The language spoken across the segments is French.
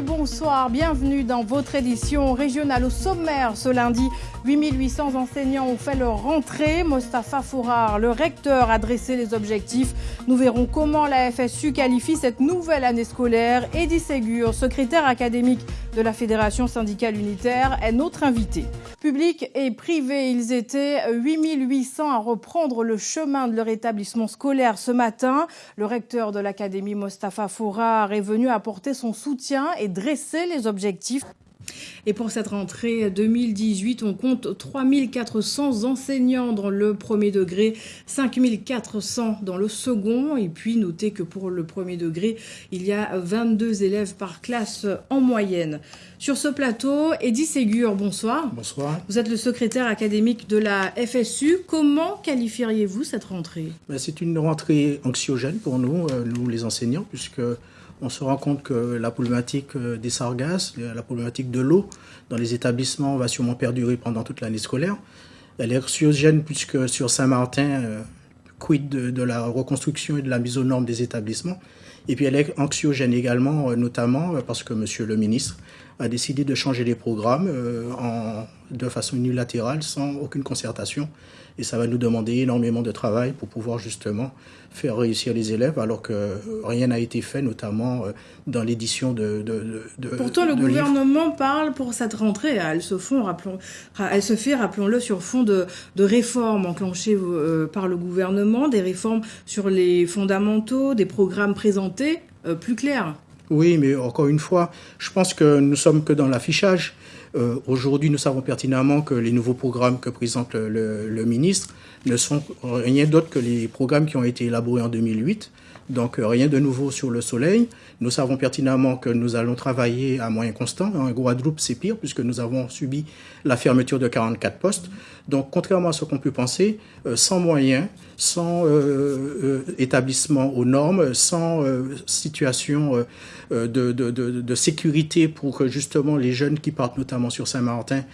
bonsoir. Bienvenue dans votre édition régionale au sommaire. Ce lundi, 8800 enseignants ont fait leur rentrée. Mostafa Fourar, le recteur, a dressé les objectifs. Nous verrons comment la FSU qualifie cette nouvelle année scolaire. Eddie Ségur, secrétaire académique de la Fédération syndicale unitaire, est notre invité. Public et privé, ils étaient 8800 à reprendre le chemin de leur établissement scolaire ce matin. Le recteur de l'Académie, Mostafa Fourar, est venu apporter son soutien et dresser les objectifs. Et pour cette rentrée 2018, on compte 3400 enseignants dans le premier degré, 5400 dans le second. Et puis, notez que pour le premier degré, il y a 22 élèves par classe en moyenne. Sur ce plateau, Eddy Ségur, bonsoir. Bonsoir. Vous êtes le secrétaire académique de la FSU. Comment qualifieriez-vous cette rentrée? Ben, C'est une rentrée anxiogène pour nous, euh, nous les enseignants, puisque on se rend compte que la problématique euh, des sargasses, la problématique de l'eau dans les établissements va sûrement perdurer pendant toute l'année scolaire. Elle est anxiogène puisque sur Saint-Martin, euh, quid de, la reconstruction et de la mise aux normes des établissements. Et puis elle est anxiogène également, euh, notamment parce que Monsieur le ministre a décidé de changer les programmes de façon unilatérale, sans aucune concertation. Et ça va nous demander énormément de travail pour pouvoir justement faire réussir les élèves, alors que rien n'a été fait, notamment euh, dans l'édition de, de, de, Pourtant, le gouvernement parle pour cette rentrée. Elle se, font, rappelons, elle se fait, rappelons-le, sur fond de, réformes enclenchées euh, par le gouvernement, des réformes sur les fondamentaux, des programmes présentés euh, plus clairs. Oui, mais encore une fois, je pense que nous sommes que dans l'affichage. Euh, aujourd'hui, nous savons pertinemment que les nouveaux programmes que présente le, le ministre ne sont rien d'autre que les programmes qui ont été élaborés en 2008. Donc euh, rien de nouveau sur le soleil. Nous savons pertinemment que nous allons travailler à moyen constant. En Guadeloupe, c'est pire puisque nous avons subi la fermeture de 44 postes. Donc contrairement à ce qu'on peut penser, euh, sans moyens, sans euh, établissement aux normes, sans situation de, de, de, de, sécurité pour que justement les jeunes qui partent notamment sur Saint-Martin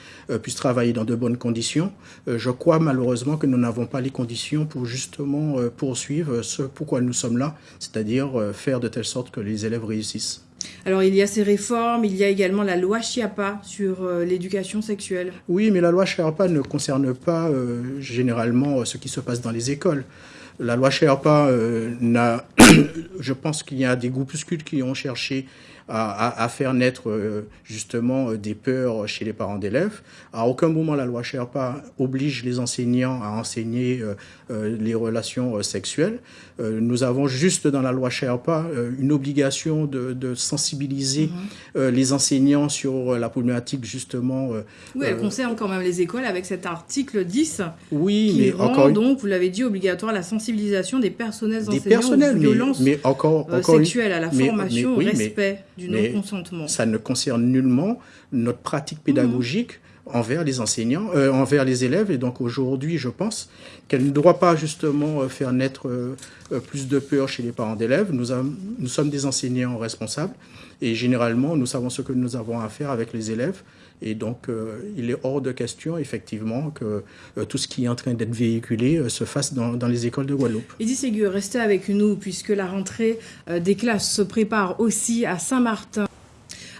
puissent travailler dans de bonnes conditions, je crois malheureusement que nous n'avons pas les conditions pour justement poursuivre ce pourquoi nous sommes là c'est-à-dire euh, faire de telle sorte que les élèves réussissent. Alors il y a ces réformes, il y a également la loi Chiapa sur euh, l'éducation sexuelle. Oui, mais la loi Chiapa ne concerne pas euh, généralement ce qui se passe dans les écoles. La loi Sherpa n'a, je pense qu'il y a des groupuscules qui ont cherché à, faire naître euh, justement euh, des peurs chez les parents d'élèves. À aucun moment la loi Sherpa oblige les enseignants à enseigner euh, les relations sexuelles. nous avons juste dans la loi Sherpa une obligation de, sensibiliser mhm. les enseignants sur la problématique justement. oui, elle concerne quand même les écoles avec cet article 10 oui, qui mais rend encore... donc, vous l'avez dit, obligatoire la sensibilisation des personnels des enseignants aux violences mais, encore, sexuelles, à la formation, au respect Ça ne concerne nullement notre pratique pédagogique. Envers les enseignants, euh, envers les élèves. Et donc aujourd'hui, je pense qu'elle ne doit pas justement euh, faire naître euh, plus de peur chez les parents d'élèves. Nous, sommes des enseignants responsables et généralement, nous savons ce que nous avons à faire avec les élèves. Et donc, il est hors de question, effectivement, que tout ce qui est en train d'être véhiculé se fasse dans, dans, les écoles de Guadeloupe. Edith Ségur, restez avec nous, puisque la rentrée des classes se prépare aussi à Saint-Martin.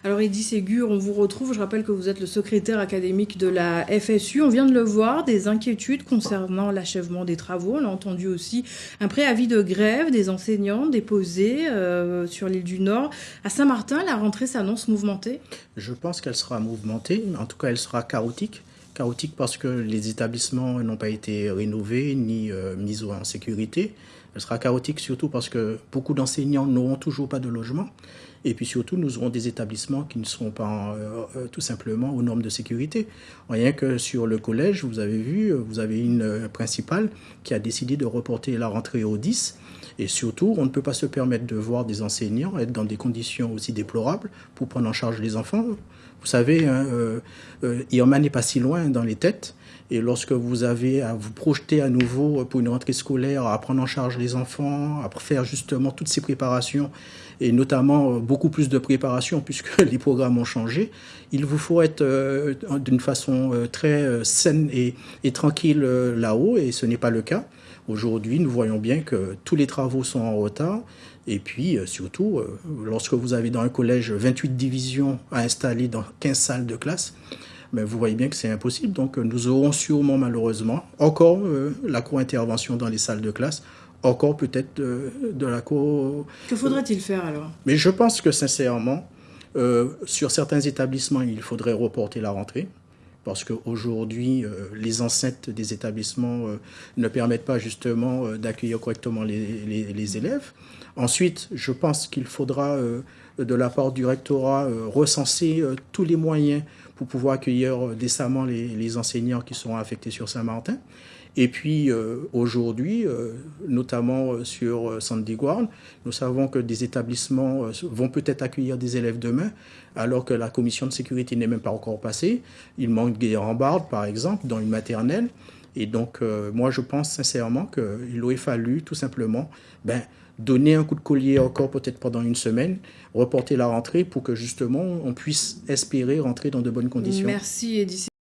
Alors Eddy Ségur, on vous retrouve. Je rappelle que vous êtes le secrétaire académique de la FSU. On vient de le voir, des inquiétudes concernant l'achèvement des travaux. On a entendu aussi un préavis de grève des enseignants déposés euh, sur l'île du Nord. À Saint-Martin, la rentrée s'annonce mouvementée Je pense qu'elle sera mouvementée. En tout cas, elle sera chaotique chaotique parce que les établissements n'ont pas été rénovés ni euh, mis en sécurité. Elle sera chaotique surtout parce que beaucoup d'enseignants n'auront toujours pas de logement. Et puis surtout, nous aurons des établissements qui ne seront pas euh, euh, tout simplement aux normes de sécurité. Rien que sur le collège, vous avez vu, vous avez une principale qui a décidé de reporter la rentrée au 10. Et surtout, on ne peut pas se permettre de voir des enseignants être dans des conditions aussi déplorables pour prendre en charge les enfants. Vous savez, hein, Irma n'est pas si loin dans les têtes. Et lorsque vous avez à vous projeter à nouveau pour une rentrée scolaire, à prendre en charge les enfants, à faire justement toutes ces préparations et notamment beaucoup plus de préparation puisque les programmes ont changé. Il vous faut être d'une façon très saine et tranquille là-haut et ce n'est pas le cas. Aujourd'hui, nous voyons bien que tous les travaux sont en retard. Et puis, surtout, lorsque vous avez dans un collège 28 divisions à installer dans 15 salles de classe, mais vous voyez bien que c'est impossible. Donc nous aurons sûrement malheureusement encore euh, la co-intervention dans les salles de classe, encore peut-être de, la co... Que faudrait-il faire alors? Mais je pense que sincèrement, euh, sur certains établissements, il faudrait reporter la rentrée. Parce qu'aujourd'hui, euh, les enceintes des établissements ne permettent pas justement d'accueillir correctement les, les, élèves. Ensuite, je pense qu'il faudra, de la part du rectorat, recenser tous les moyens pour pouvoir accueillir euh, décemment les, enseignants qui seront affectés sur Saint-Martin. Et puis euh, aujourd'hui, euh, notamment sur Sandy Guarn, nous savons que des établissements vont peut-être accueillir des élèves demain, alors que la commission de sécurité n'est même pas encore passée. Il manque des rambardes, par exemple, dans une maternelle. Et donc, moi, je pense sincèrement qu'il aurait fallu tout simplement ben, donner un coup de collier encore peut-être pendant une semaine, reporter la rentrée pour que justement on puisse espérer rentrer dans de bonnes conditions. Merci Edith.